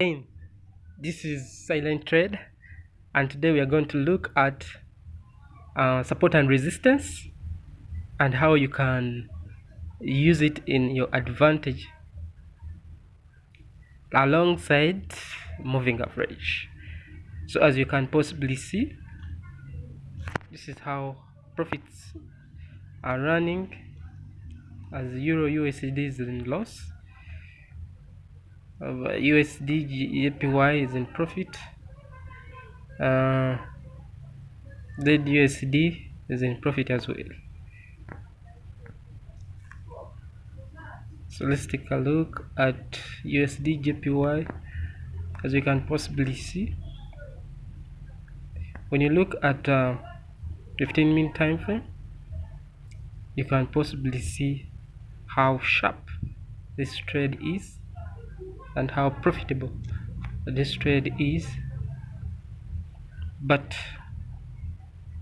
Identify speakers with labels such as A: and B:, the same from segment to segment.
A: Again, this is silent trade and today we are going to look at uh, support and resistance and how you can use it in your advantage alongside moving average. So as you can possibly see this is how profits are running as euro usd is in loss of USD JPY is in profit. Uh, USD is in profit as well. So let's take a look at USD JPY as you can possibly see. When you look at uh, 15 minute time frame, you can possibly see how sharp this trade is and how profitable this trade is. But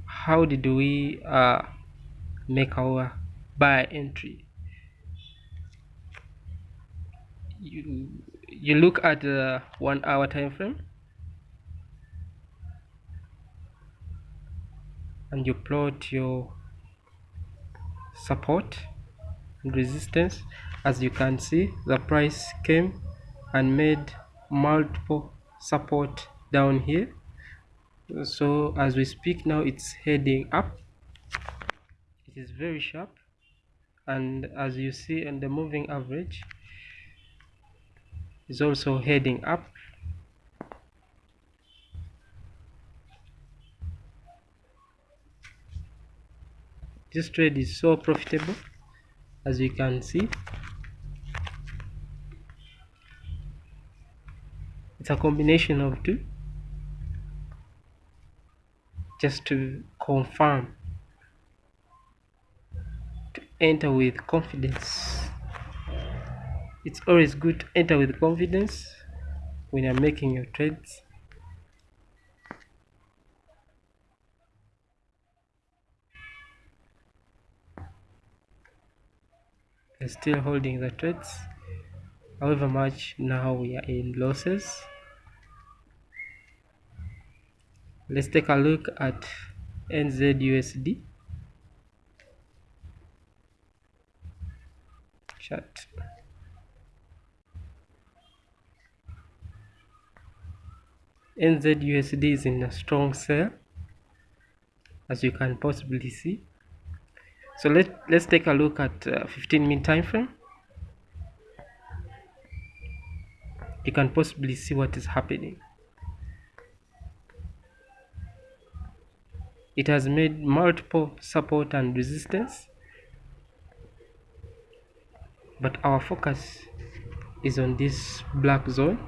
A: how did we uh, make our buy entry? You you look at the one hour time frame and you plot your support and resistance. As you can see the price came and made multiple support down here. So as we speak now it's heading up. It is very sharp. And as you see in the moving average is also heading up. This trade is so profitable as you can see a combination of two. Just to confirm. To enter with confidence. It's always good to enter with confidence when you're making your trades. Still holding the trades. However much now we are in losses let's take a look at NZUSD chart NZUSD is in a strong sell as you can possibly see. So let, let's take a look at uh, 15 minute time frame. You can possibly see what is happening it has made multiple support and resistance but our focus is on this black zone.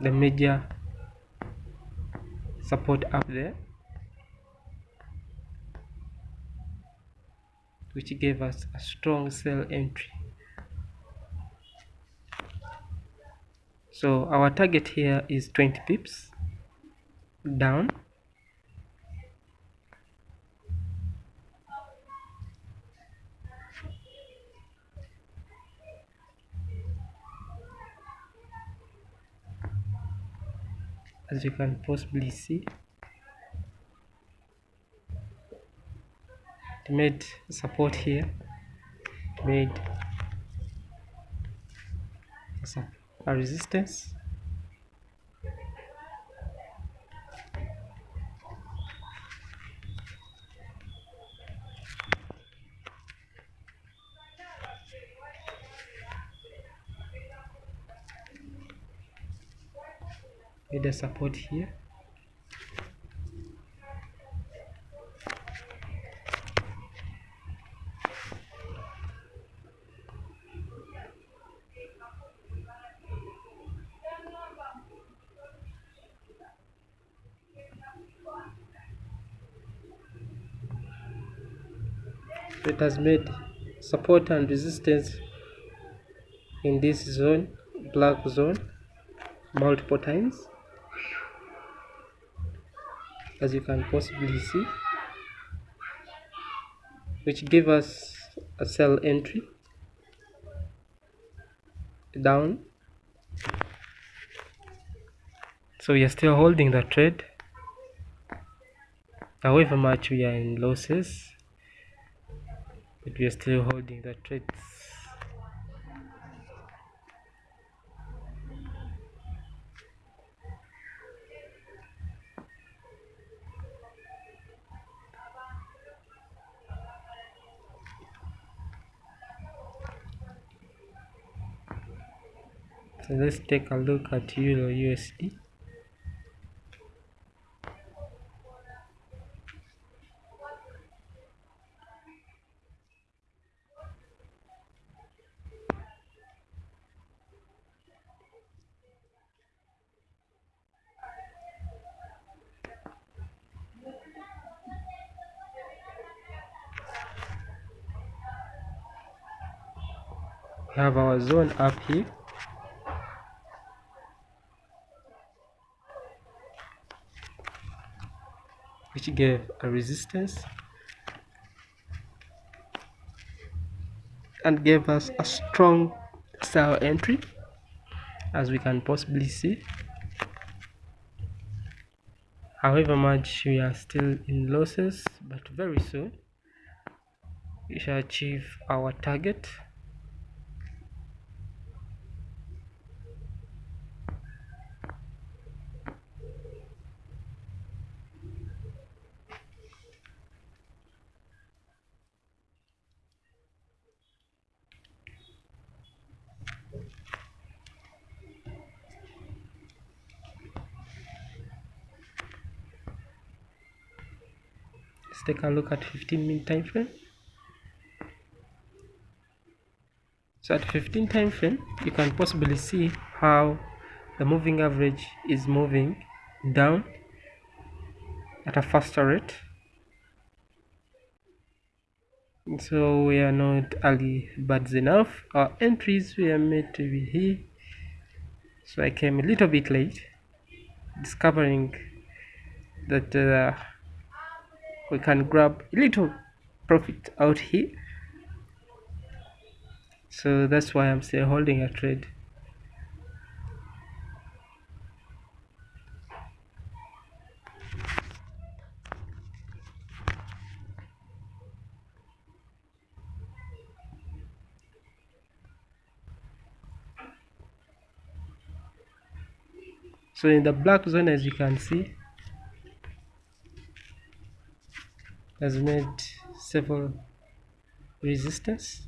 A: The major support up there which gave us a strong sell entry. So our target here is 20 pips down. As you can possibly see made support here. Made a resistance the support here. It has made support and resistance in this zone black zone multiple times as you can possibly see which give us a sell entry down. So we are still holding the trade however much we are in losses but we are still holding the trades so let's take a look at euro usd have our zone up here which gave a resistance. And gave us a strong sell entry as we can possibly see. However much we are still in losses but very soon we shall achieve our target let's take a look at 15 minute time frame. So at 15 time frame you can possibly see how the moving average is moving down at a faster rate. So we are not early birds enough. Our entries were made to be here. So I came a little bit late discovering that uh, we can grab a little profit out here. So that's why I'm still holding a trade. So in the black zone as you can see has made several resistance